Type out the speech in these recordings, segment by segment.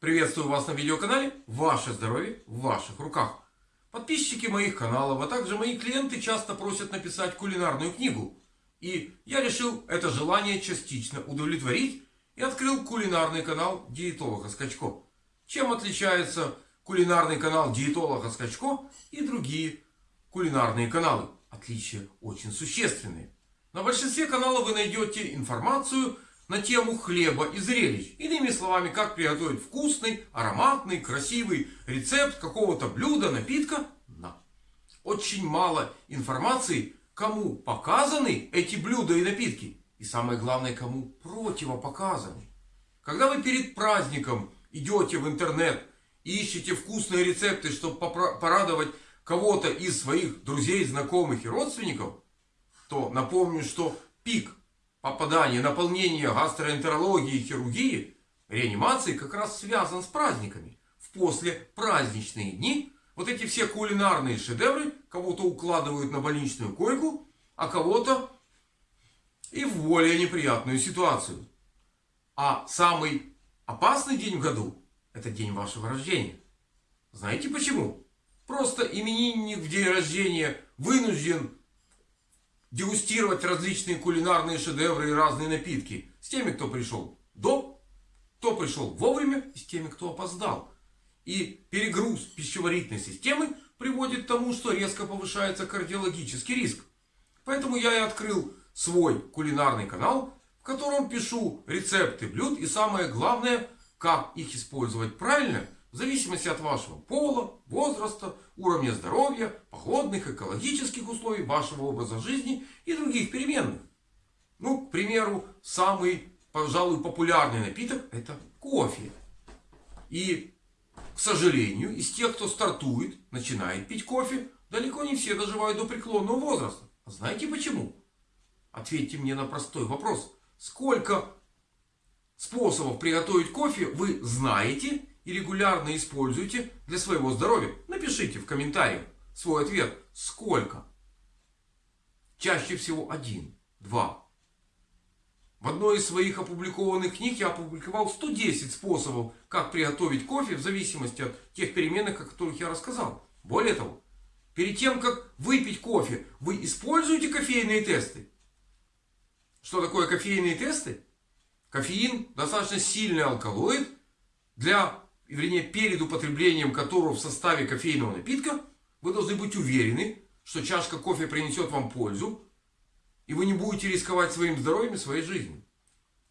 Приветствую вас на видеоканале «Ваше здоровье в ваших руках». Подписчики моих каналов, а также мои клиенты часто просят написать кулинарную книгу. И я решил это желание частично удовлетворить и открыл кулинарный канал диетолога Скачко. Чем отличается кулинарный канал диетолога Скачко и другие кулинарные каналы? Отличия очень существенные. На большинстве каналов вы найдете информацию на тему хлеба и зрелищ. Иными словами, как приготовить вкусный, ароматный, красивый рецепт какого-то блюда, напитка. Но очень мало информации, кому показаны эти блюда и напитки. И самое главное, кому противопоказаны. Когда вы перед праздником идете в интернет и ищете вкусные рецепты, чтобы порадовать кого-то из своих друзей, знакомых и родственников, то напомню, что пик попадание, наполнение гастроэнтерологии и хирургии, реанимации как раз связан с праздниками. В послепраздничные дни вот эти все кулинарные шедевры кого-то укладывают на больничную койку, а кого-то и в более неприятную ситуацию. А самый опасный день в году – это день вашего рождения. Знаете почему? Просто именинник в день рождения вынужден дегустировать различные кулинарные шедевры и разные напитки. С теми, кто пришел до, кто пришел вовремя и с теми, кто опоздал. И перегруз пищеварительной системы приводит к тому, что резко повышается кардиологический риск. Поэтому я и открыл свой кулинарный канал, в котором пишу рецепты блюд и самое главное, как их использовать правильно – в зависимости от вашего пола, возраста, уровня здоровья, погодных, экологических условий, вашего образа жизни и других переменных. Ну, к примеру, самый, пожалуй, популярный напиток это кофе. И, к сожалению, из тех, кто стартует, начинает пить кофе, далеко не все доживают до преклонного возраста. А знаете почему? Ответьте мне на простой вопрос. Сколько способов приготовить кофе вы знаете и регулярно используете для своего здоровья? Напишите в комментариях свой ответ. Сколько? Чаще всего один, два. В одной из своих опубликованных книг я опубликовал 110 способов, как приготовить кофе в зависимости от тех переменных, о которых я рассказал. Более того, перед тем, как выпить кофе, вы используете кофейные тесты. Что такое кофейные тесты? Кофеин достаточно сильный алкалоид для вернее перед употреблением которого в составе кофейного напитка, вы должны быть уверены, что чашка кофе принесет вам пользу, и вы не будете рисковать своим здоровьем и своей жизнью.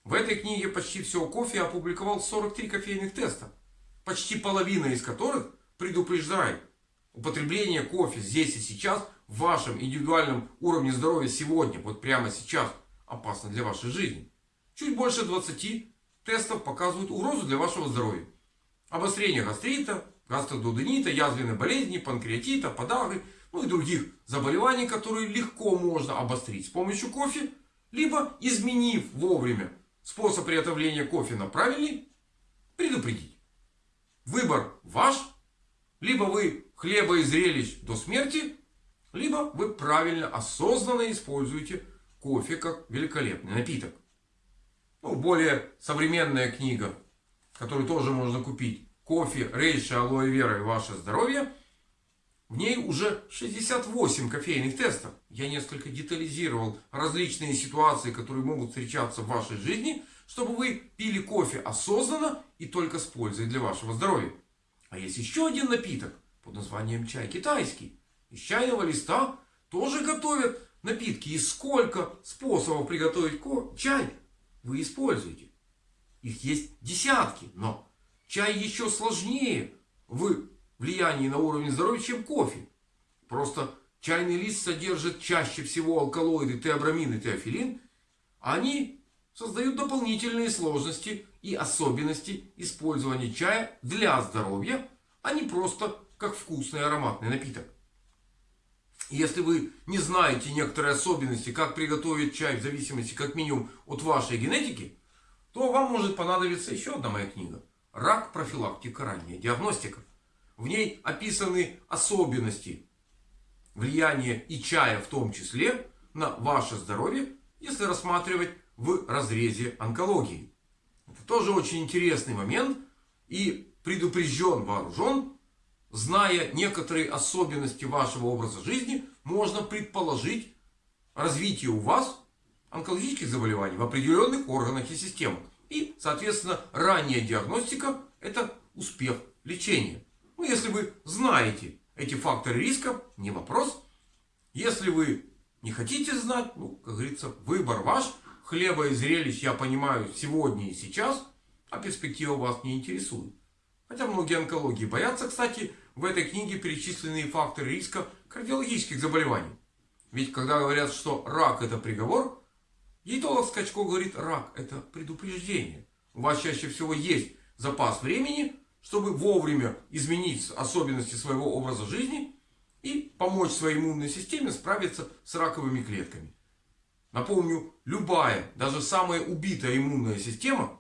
В этой книге почти все кофе я опубликовал 43 кофейных теста, почти половина из которых предупреждает, употребление кофе здесь и сейчас в вашем индивидуальном уровне здоровья сегодня, вот прямо сейчас, опасно для вашей жизни. Чуть больше 20 тестов показывают угрозу для вашего здоровья. Обострение гастрита, гастродуденита, язвенной болезни, панкреатита, подагры, ну и других заболеваний, которые легко можно обострить с помощью кофе, либо изменив вовремя способ приготовления кофе на правильный, предупредить. Выбор ваш. Либо вы хлеба и зрелищ до смерти, либо вы правильно, осознанно используете кофе как великолепный напиток. Ну, более современная книга который тоже можно купить. Кофе, рейши, алоэ вера и ваше здоровье. В ней уже 68 кофейных тестов. Я несколько детализировал различные ситуации, которые могут встречаться в вашей жизни, чтобы вы пили кофе осознанно и только с пользой для вашего здоровья. А есть еще один напиток под названием чай китайский. Из чайного листа тоже готовят напитки. И сколько способов приготовить чай вы используете. Их есть десятки, но чай еще сложнее в влиянии на уровень здоровья, чем кофе. Просто чайный лист содержит чаще всего алкалоиды теобрамин и теофилин. Они создают дополнительные сложности и особенности использования чая для здоровья, а не просто как вкусный ароматный напиток. Если вы не знаете некоторые особенности, как приготовить чай в зависимости как минимум от вашей генетики, то вам может понадобиться еще одна моя книга. Рак, профилактика, ранняя диагностика. В ней описаны особенности влияния и чая в том числе на ваше здоровье, если рассматривать в разрезе онкологии. Это тоже очень интересный момент. и предупрежден, вооружен, зная некоторые особенности вашего образа жизни, можно предположить развитие у вас онкологических заболеваний в определенных органах и системах. И, соответственно, ранняя диагностика – это успех лечения. Ну, если вы знаете эти факторы риска, не вопрос. Если вы не хотите знать, ну, как говорится, выбор ваш. Хлеба и зрелищ я понимаю сегодня и сейчас, а перспектива вас не интересует. Хотя многие онкологии боятся, кстати, в этой книге перечисленные факторы риска кардиологических заболеваний. Ведь когда говорят, что рак это приговор, диетолог Скачко говорит, рак это предупреждение. У вас чаще всего есть запас времени, чтобы вовремя изменить особенности своего образа жизни и помочь своей иммунной системе справиться с раковыми клетками. Напомню, любая, даже самая убитая иммунная система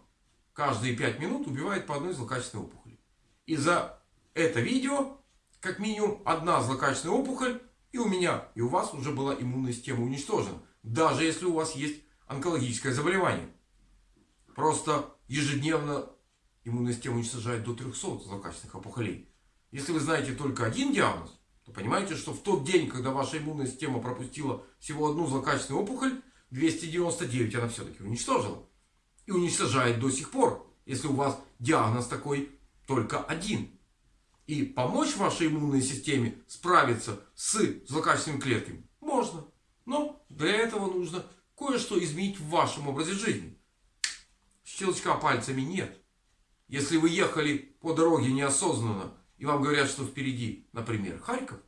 каждые 5 минут убивает по одной злокачественной опухоли. И за это видео, как минимум, одна злокачественная опухоль и у меня, и у вас уже была иммунная система уничтожена. Даже если у вас есть онкологическое заболевание. Просто ежедневно иммунная система уничтожает до 300 злокачественных опухолей. Если вы знаете только один диагноз, то понимаете, что в тот день, когда ваша иммунная система пропустила всего одну злокачественную опухоль, 299 она все-таки уничтожила. И уничтожает до сих пор, если у вас диагноз такой только один. И помочь вашей иммунной системе справиться с злокачественными клетками можно. Но для этого нужно кое-что изменить в вашем образе жизни. Щелчка пальцами нет. Если вы ехали по дороге неосознанно, и вам говорят, что впереди, например, Харьков,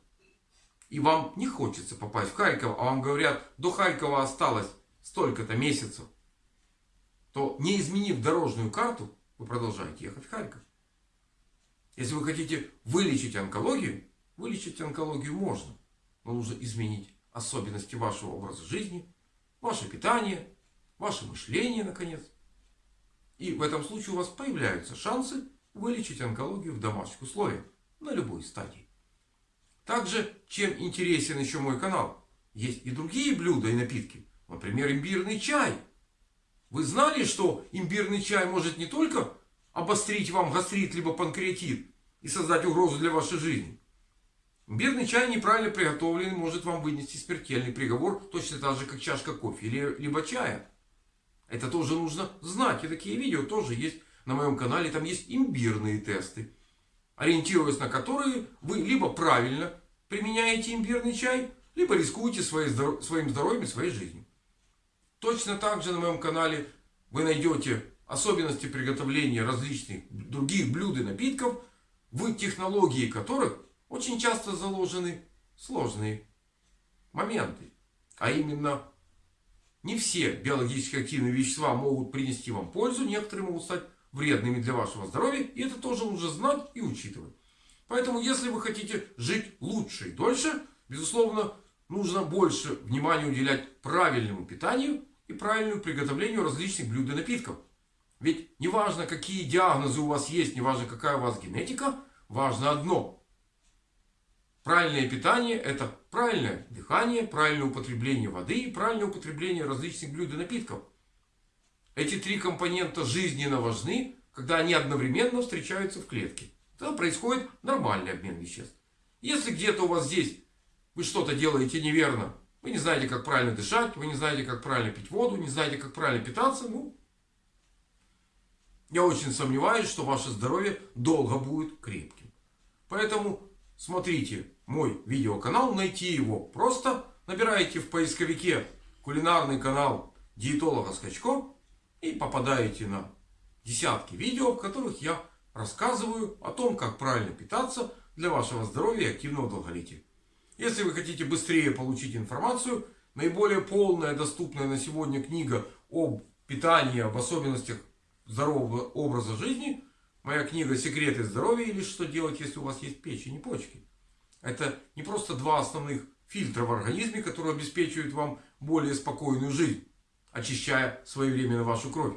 и вам не хочется попасть в Харьков, а вам говорят, до Харькова осталось столько-то месяцев, то не изменив дорожную карту, вы продолжаете ехать в Харьков. Если вы хотите вылечить онкологию, вылечить онкологию можно. Но нужно изменить особенности вашего образа жизни, ваше питание, ваше мышление, наконец. И в этом случае у вас появляются шансы вылечить онкологию в домашних условиях на любой стадии. Также, чем интересен еще мой канал, есть и другие блюда и напитки. Например, имбирный чай. Вы знали, что имбирный чай может не только обострить вам гастрит либо панкреатит и создать угрозу для вашей жизни. Имбирный чай неправильно приготовленный может вам вынести смертельный приговор, точно так же, как чашка кофе или, либо чая. Это тоже нужно знать. И такие видео тоже есть на моем канале. Там есть имбирные тесты. Ориентируясь на которые вы либо правильно применяете имбирный чай, либо рискуете своим здоровьем и своей жизнью. Точно так же на моем канале вы найдете особенности приготовления различных других блюд и напитков, в технологии которых очень часто заложены сложные моменты. А именно не все биологически активные вещества могут принести вам пользу, некоторые могут стать вредными для вашего здоровья. И это тоже нужно знать и учитывать. Поэтому, если вы хотите жить лучше и дольше, безусловно, нужно больше внимания уделять правильному питанию и правильному приготовлению различных блюд и напитков. Ведь не важно, какие диагнозы у вас есть, не важно, какая у вас генетика, важно одно. Правильное питание – это правильное дыхание, правильное употребление воды и правильное употребление различных блюд и напитков. Эти три компонента жизненно важны, когда они одновременно встречаются в клетке. Тогда происходит нормальный обмен веществ. Если где-то у вас здесь вы что-то делаете неверно, вы не знаете, как правильно дышать, вы не знаете, как правильно пить воду, не знаете, как правильно питаться, ну, я очень сомневаюсь, что ваше здоровье долго будет крепким. Поэтому смотрите мой видеоканал, найти его просто набираете в поисковике кулинарный канал диетолога Скачко и попадаете на десятки видео, в которых я рассказываю о том, как правильно питаться для вашего здоровья и активного долголетия. Если вы хотите быстрее получить информацию, наиболее полная доступная на сегодня книга об питании, об особенностях здорового образа жизни Моя книга «Секреты здоровья» или «Что делать, если у вас есть печень и почки». Это не просто два основных фильтра в организме, которые обеспечивают вам более спокойную жизнь, очищая своевременно вашу кровь.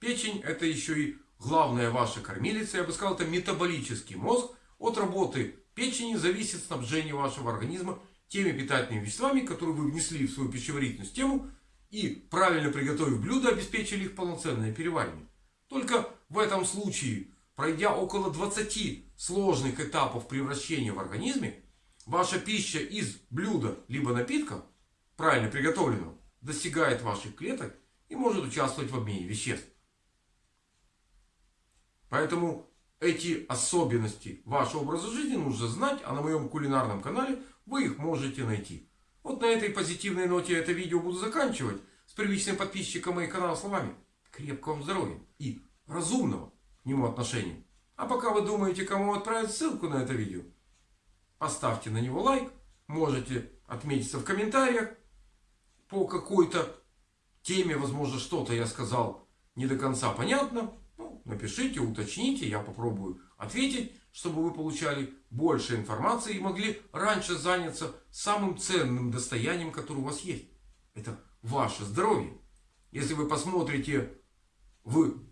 Печень это еще и главная ваша кормилица. Я бы сказал, это метаболический мозг. От работы печени зависит снабжение вашего организма теми питательными веществами, которые вы внесли в свою пищеварительную систему и правильно приготовив блюда, обеспечили их полноценное переваривание. Только в этом случае пройдя около 20 сложных этапов превращения в организме, ваша пища из блюда либо напитка, правильно приготовленного, достигает ваших клеток и может участвовать в обмене веществ. Поэтому эти особенности вашего образа жизни нужно знать, а на моем кулинарном канале вы их можете найти. Вот на этой позитивной ноте это видео буду заканчивать. С привычным подписчиком моих канала словами. Крепкого вам здоровья и разумного к нему отношения. А пока вы думаете, кому отправить ссылку на это видео, поставьте на него лайк. Можете отметиться в комментариях по какой-то теме. Возможно, что-то я сказал не до конца понятно. Ну, напишите, уточните, я попробую ответить, чтобы вы получали больше информации и могли раньше заняться самым ценным достоянием, которое у вас есть. Это ваше здоровье. Если вы посмотрите в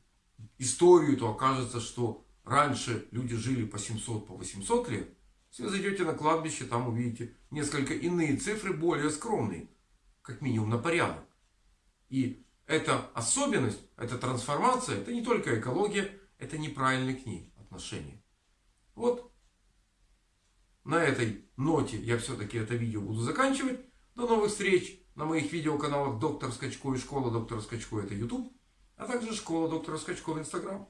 историю, то окажется, что раньше люди жили по 700, по 800 лет. Если вы зайдете на кладбище, там увидите несколько иные цифры, более скромные. Как минимум на порядок. И эта особенность, эта трансформация, это не только экология, это неправильное к ней отношение. Вот на этой ноте я все-таки это видео буду заканчивать. До новых встреч на моих видеоканалах Доктор Скачко и Школа Доктора Скачко это YouTube. А также Школа Доктора Скачко в Instagram.